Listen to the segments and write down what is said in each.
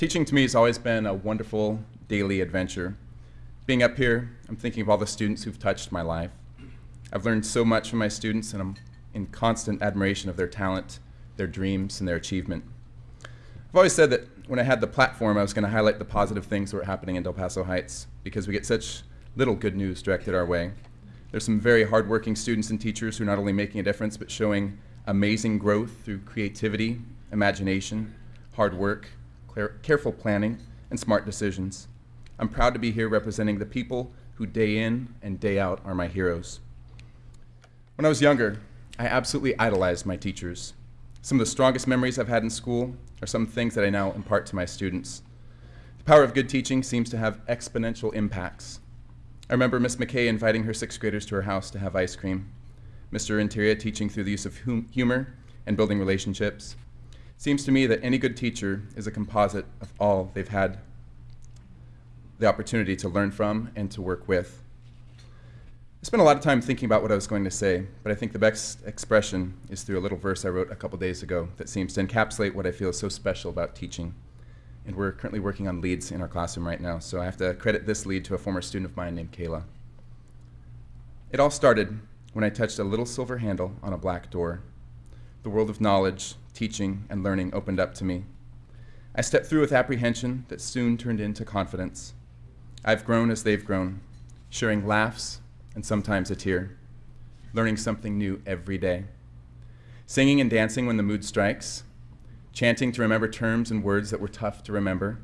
Teaching to me has always been a wonderful daily adventure. Being up here, I'm thinking of all the students who've touched my life. I've learned so much from my students, and I'm in constant admiration of their talent, their dreams, and their achievement. I've always said that when I had the platform, I was going to highlight the positive things that were happening in Del Paso Heights because we get such little good news directed our way. There's some very hardworking students and teachers who are not only making a difference, but showing amazing growth through creativity, imagination, hard work, careful planning, and smart decisions. I'm proud to be here representing the people who day in and day out are my heroes. When I was younger, I absolutely idolized my teachers. Some of the strongest memories I've had in school are some things that I now impart to my students. The power of good teaching seems to have exponential impacts. I remember Miss McKay inviting her sixth graders to her house to have ice cream. Mr. Interior teaching through the use of hum humor and building relationships. Seems to me that any good teacher is a composite of all they've had the opportunity to learn from and to work with. I spent a lot of time thinking about what I was going to say, but I think the best expression is through a little verse I wrote a couple days ago that seems to encapsulate what I feel is so special about teaching. And we're currently working on leads in our classroom right now, so I have to credit this lead to a former student of mine named Kayla. It all started when I touched a little silver handle on a black door. The world of knowledge, teaching, and learning opened up to me. I stepped through with apprehension that soon turned into confidence. I've grown as they've grown, sharing laughs and sometimes a tear, learning something new every day, singing and dancing when the mood strikes, chanting to remember terms and words that were tough to remember,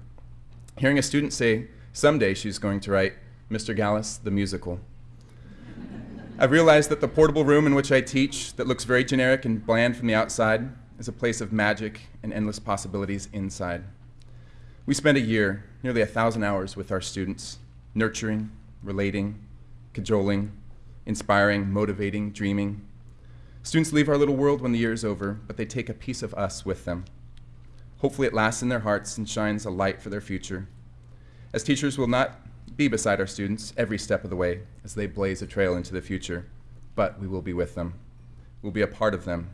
hearing a student say someday she's going to write Mr. Gallus, the musical. I've realized that the portable room in which I teach, that looks very generic and bland from the outside, is a place of magic and endless possibilities inside. We spend a year, nearly a thousand hours with our students, nurturing, relating, cajoling, inspiring, motivating, dreaming. Students leave our little world when the year is over, but they take a piece of us with them. Hopefully it lasts in their hearts and shines a light for their future. As teachers, we'll not be beside our students every step of the way as they blaze a trail into the future, but we will be with them. We'll be a part of them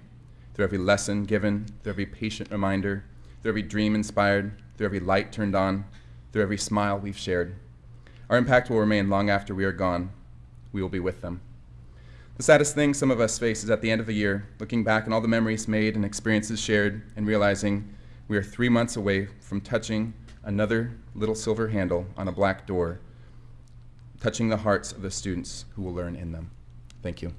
through every lesson given, through every patient reminder, through every dream inspired, through every light turned on, through every smile we've shared. Our impact will remain long after we are gone. We will be with them. The saddest thing some of us face is at the end of a year, looking back on all the memories made and experiences shared, and realizing we are three months away from touching another little silver handle on a black door touching the hearts of the students who will learn in them. Thank you.